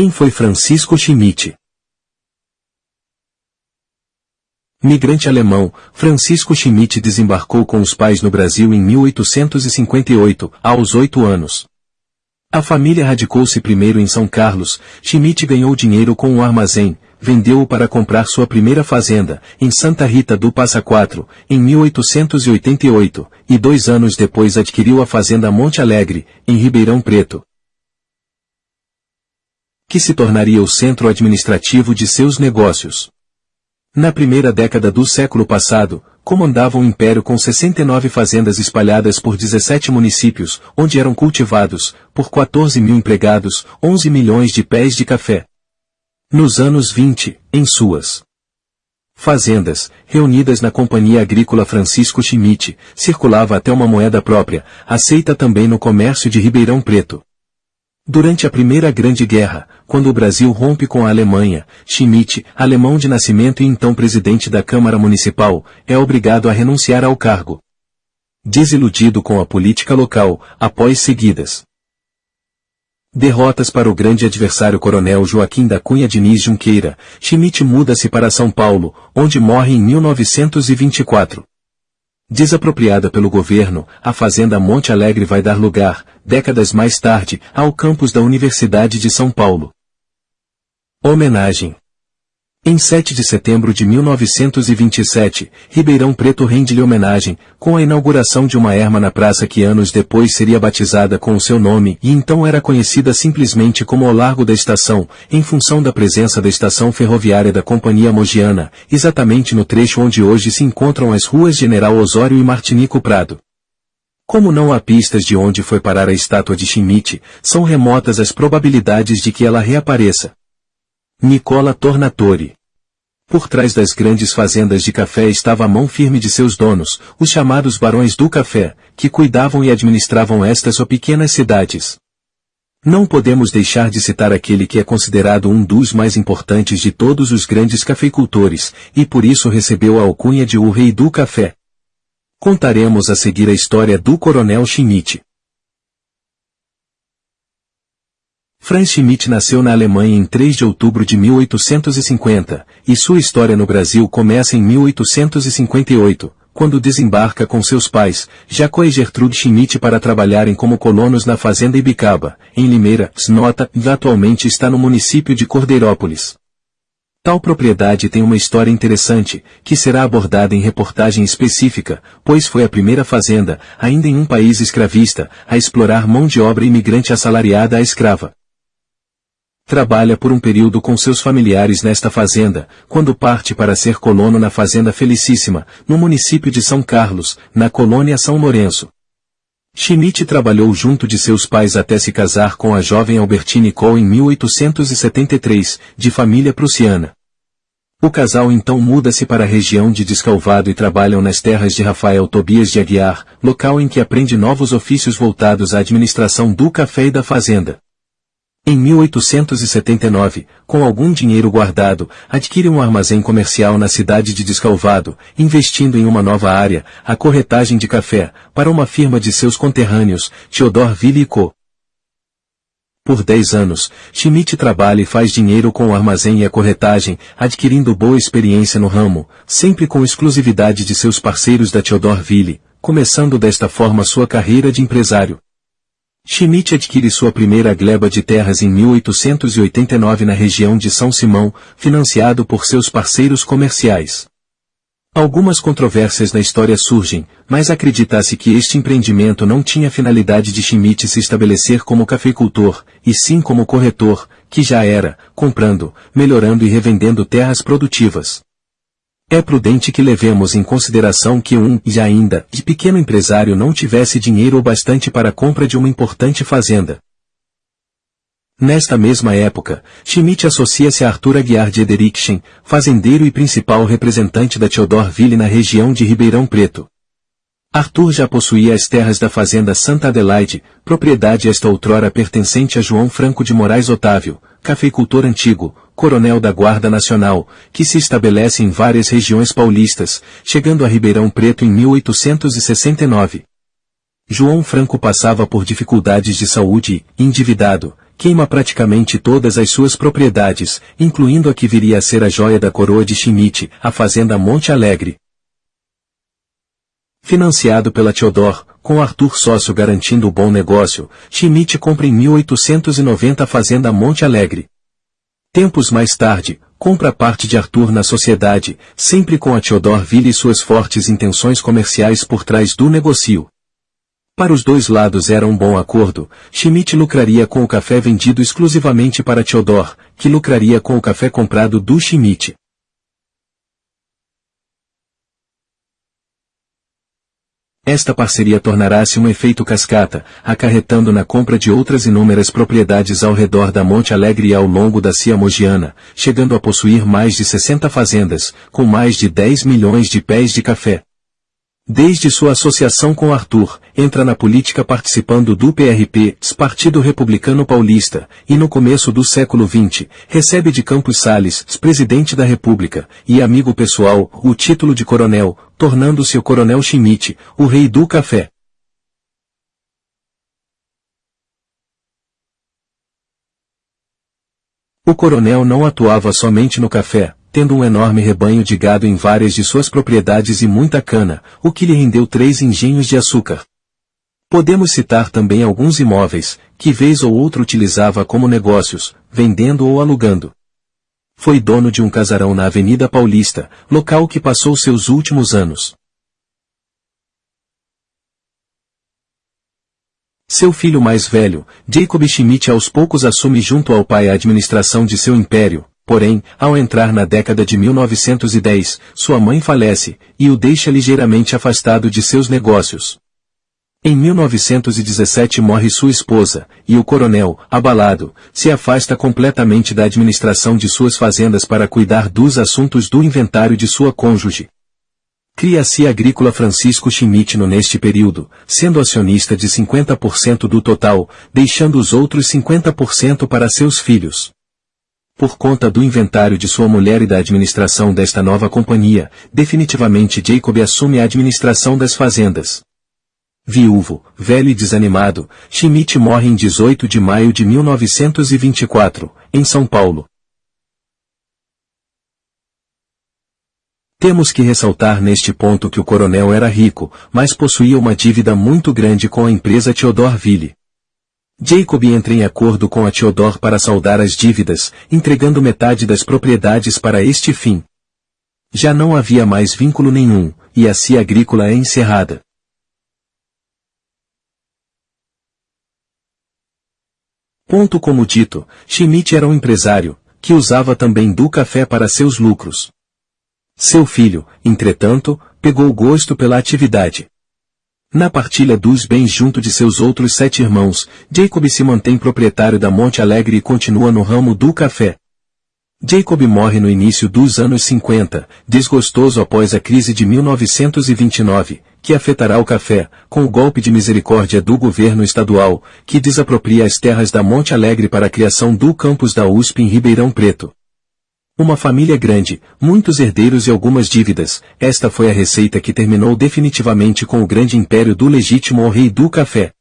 Quem foi Francisco Schmidt? Migrante alemão, Francisco Schmidt desembarcou com os pais no Brasil em 1858, aos oito anos. A família radicou-se primeiro em São Carlos, Schmidt ganhou dinheiro com um armazém, vendeu-o para comprar sua primeira fazenda, em Santa Rita do Passa Quatro, em 1888, e dois anos depois adquiriu a fazenda Monte Alegre, em Ribeirão Preto, que se tornaria o centro administrativo de seus negócios. Na primeira década do século passado, comandava um império com 69 fazendas espalhadas por 17 municípios, onde eram cultivados, por 14 mil empregados, 11 milhões de pés de café. Nos anos 20, em suas fazendas, reunidas na Companhia Agrícola Francisco Schmidt, circulava até uma moeda própria, aceita também no comércio de Ribeirão Preto. Durante a Primeira Grande Guerra, quando o Brasil rompe com a Alemanha, Schmidt, alemão de nascimento e então presidente da Câmara Municipal, é obrigado a renunciar ao cargo. Desiludido com a política local, após seguidas derrotas para o grande adversário coronel Joaquim da Cunha Diniz Junqueira, Schmidt muda-se para São Paulo, onde morre em 1924. Desapropriada pelo governo, a Fazenda Monte Alegre vai dar lugar, décadas mais tarde, ao campus da Universidade de São Paulo. Homenagem em 7 de setembro de 1927, Ribeirão Preto rende-lhe homenagem, com a inauguração de uma erma na praça que anos depois seria batizada com o seu nome e então era conhecida simplesmente como o Largo da Estação, em função da presença da estação ferroviária da Companhia Mogiana, exatamente no trecho onde hoje se encontram as ruas General Osório e Martinico Prado. Como não há pistas de onde foi parar a estátua de Schmidt, são remotas as probabilidades de que ela reapareça. Nicola Tornatore por trás das grandes fazendas de café estava a mão firme de seus donos, os chamados barões do café, que cuidavam e administravam estas ou pequenas cidades. Não podemos deixar de citar aquele que é considerado um dos mais importantes de todos os grandes cafeicultores, e por isso recebeu a alcunha de o rei do café. Contaremos a seguir a história do coronel Schmidt. Franz Schmidt nasceu na Alemanha em 3 de outubro de 1850, e sua história no Brasil começa em 1858, quando desembarca com seus pais, Jacó e Gertrude Schmidt para trabalharem como colonos na fazenda Ibicaba, em Limeira, Snota, e atualmente está no município de Cordeirópolis. Tal propriedade tem uma história interessante, que será abordada em reportagem específica, pois foi a primeira fazenda, ainda em um país escravista, a explorar mão de obra imigrante assalariada à escrava trabalha por um período com seus familiares nesta fazenda, quando parte para ser colono na Fazenda Felicíssima, no município de São Carlos, na colônia São Lourenço. Schmidt trabalhou junto de seus pais até se casar com a jovem Albertine Cole em 1873, de família prussiana. O casal então muda-se para a região de Descalvado e trabalham nas terras de Rafael Tobias de Aguiar, local em que aprende novos ofícios voltados à administração do café e da fazenda. Em 1879, com algum dinheiro guardado, adquire um armazém comercial na cidade de Descalvado, investindo em uma nova área, a corretagem de café, para uma firma de seus conterrâneos, Theodor Ville Co. Por 10 anos, Schmidt trabalha e faz dinheiro com o armazém e a corretagem, adquirindo boa experiência no ramo, sempre com exclusividade de seus parceiros da Theodor Ville, começando desta forma sua carreira de empresário. Schmidt adquire sua primeira gleba de terras em 1889 na região de São Simão, financiado por seus parceiros comerciais. Algumas controvérsias na história surgem, mas acredita-se que este empreendimento não tinha finalidade de Schmidt se estabelecer como cafeicultor, e sim como corretor, que já era, comprando, melhorando e revendendo terras produtivas. É prudente que levemos em consideração que um, e ainda, de pequeno empresário não tivesse dinheiro o bastante para a compra de uma importante fazenda. Nesta mesma época, Schmidt associa-se a Arthur Aguiar de Ederikchen, fazendeiro e principal representante da Theodorville na região de Ribeirão Preto. Arthur já possuía as terras da fazenda Santa Adelaide, propriedade esta outrora pertencente a João Franco de Moraes Otávio, cafeicultor antigo, coronel da Guarda Nacional, que se estabelece em várias regiões paulistas, chegando a Ribeirão Preto em 1869. João Franco passava por dificuldades de saúde endividado, queima praticamente todas as suas propriedades, incluindo a que viria a ser a joia da coroa de Schmidt, a fazenda Monte Alegre. Financiado pela Theodor, com Arthur sócio garantindo o bom negócio, Schmidt compra em 1890 a fazenda Monte Alegre. Tempos mais tarde, compra parte de Arthur na sociedade, sempre com a Theodor Ville e suas fortes intenções comerciais por trás do negócio. Para os dois lados era um bom acordo, Schmidt lucraria com o café vendido exclusivamente para Theodor, que lucraria com o café comprado do Schmidt. Esta parceria tornará-se um efeito cascata, acarretando na compra de outras inúmeras propriedades ao redor da Monte Alegre e ao longo da Cia Mogiana, chegando a possuir mais de 60 fazendas, com mais de 10 milhões de pés de café. Desde sua associação com Arthur, entra na política participando do PRP, Partido Republicano Paulista, e no começo do século XX, recebe de Campos Sales, presidente da República, e amigo pessoal, o título de coronel, tornando-se o coronel Schmidt, o rei do café. O coronel não atuava somente no café, tendo um enorme rebanho de gado em várias de suas propriedades e muita cana, o que lhe rendeu três engenhos de açúcar. Podemos citar também alguns imóveis, que vez ou outra utilizava como negócios, vendendo ou alugando. Foi dono de um casarão na Avenida Paulista, local que passou seus últimos anos. Seu filho mais velho, Jacob Schmidt aos poucos assume junto ao pai a administração de seu império, Porém, ao entrar na década de 1910, sua mãe falece, e o deixa ligeiramente afastado de seus negócios. Em 1917 morre sua esposa, e o coronel, abalado, se afasta completamente da administração de suas fazendas para cuidar dos assuntos do inventário de sua cônjuge. Cria-se agrícola Francisco Schmidt no neste período, sendo acionista de 50% do total, deixando os outros 50% para seus filhos. Por conta do inventário de sua mulher e da administração desta nova companhia, definitivamente Jacob assume a administração das fazendas. Viúvo, velho e desanimado, Schmidt morre em 18 de maio de 1924, em São Paulo. Temos que ressaltar neste ponto que o coronel era rico, mas possuía uma dívida muito grande com a empresa Theodor Ville. Jacob entra em acordo com a Theodor para saldar as dívidas, entregando metade das propriedades para este fim. Já não havia mais vínculo nenhum, e a cia agrícola é encerrada. Ponto como dito, Schmidt era um empresário, que usava também do café para seus lucros. Seu filho, entretanto, pegou gosto pela atividade. Na partilha dos bens junto de seus outros sete irmãos, Jacob se mantém proprietário da Monte Alegre e continua no ramo do café. Jacob morre no início dos anos 50, desgostoso após a crise de 1929, que afetará o café, com o golpe de misericórdia do governo estadual, que desapropria as terras da Monte Alegre para a criação do campus da USP em Ribeirão Preto. Uma família grande, muitos herdeiros e algumas dívidas, esta foi a receita que terminou definitivamente com o grande império do legítimo rei do café.